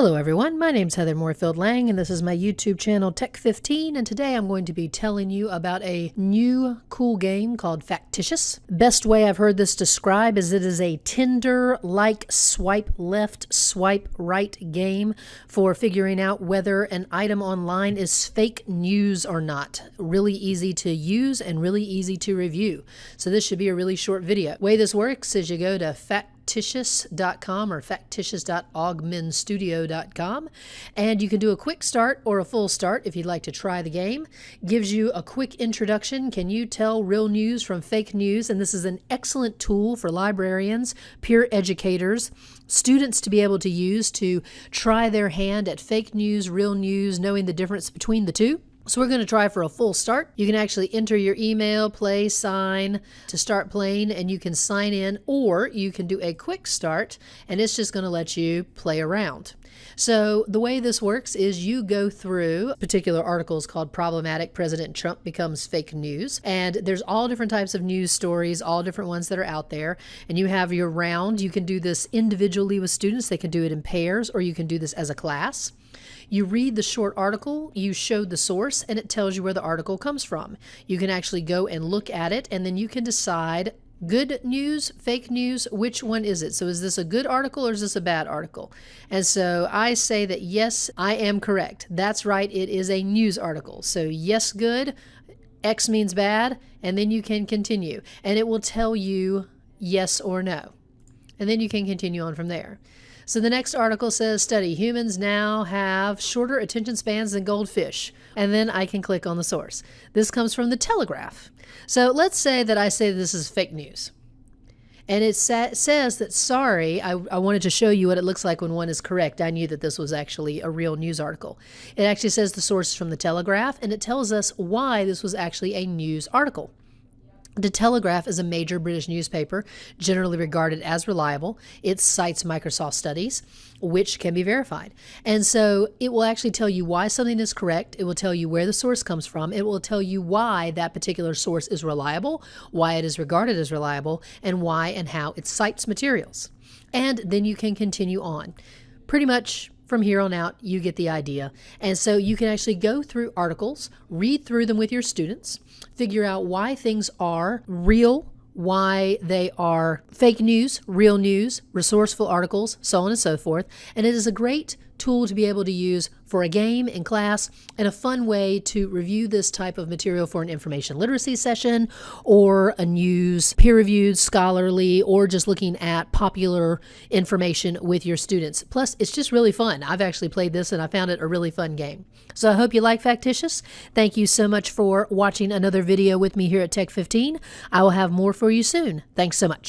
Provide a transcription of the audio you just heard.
Hello everyone, my name's Heather Moorefield Lang and this is my YouTube channel Tech15 and today I'm going to be telling you about a new cool game called Factitious. Best way I've heard this described is it is a Tinder-like swipe left, swipe right game for figuring out whether an item online is fake news or not. Really easy to use and really easy to review. So this should be a really short video. Way this works is you go to Fact factitious.com or factitious.augamestudio.com. And you can do a quick start or a full start if you'd like to try the game. Gives you a quick introduction. Can you tell real news from fake news? And this is an excellent tool for librarians, peer educators, students to be able to use to try their hand at fake news, real news, knowing the difference between the two. So we're going to try for a full start. You can actually enter your email, play, sign to start playing, and you can sign in, or you can do a quick start, and it's just going to let you play around. So the way this works is you go through particular articles called problematic President Trump becomes fake news and there's all different types of news stories, all different ones that are out there and you have your round. You can do this individually with students. They can do it in pairs or you can do this as a class. You read the short article, you show the source, and it tells you where the article comes from. You can actually go and look at it, and then you can decide good news, fake news, which one is it? So is this a good article or is this a bad article? And so I say that yes, I am correct. That's right, it is a news article. So yes, good, X means bad, and then you can continue. And it will tell you yes or no. And then you can continue on from there. So the next article says study humans now have shorter attention spans than goldfish. And then I can click on the source. This comes from the Telegraph. So let's say that I say this is fake news. And it sa says that, sorry, I, I wanted to show you what it looks like when one is correct. I knew that this was actually a real news article. It actually says the source is from the Telegraph, and it tells us why this was actually a news article. The Telegraph is a major British newspaper, generally regarded as reliable. It cites Microsoft studies, which can be verified. And so it will actually tell you why something is correct. It will tell you where the source comes from. It will tell you why that particular source is reliable, why it is regarded as reliable, and why and how it cites materials. And then you can continue on. Pretty much from here on out, you get the idea. And so you can actually go through articles, read through them with your students, figure out why things are real, why they are fake news, real news, resourceful articles, so on and so forth. And it is a great tool to be able to use for a game in class and a fun way to review this type of material for an information literacy session or a news peer reviewed scholarly or just looking at popular information with your students. Plus, it's just really fun. I've actually played this and I found it a really fun game. So I hope you like Factitious. Thank you so much for watching another video with me here at Tech 15. I will have more for you soon. Thanks so much.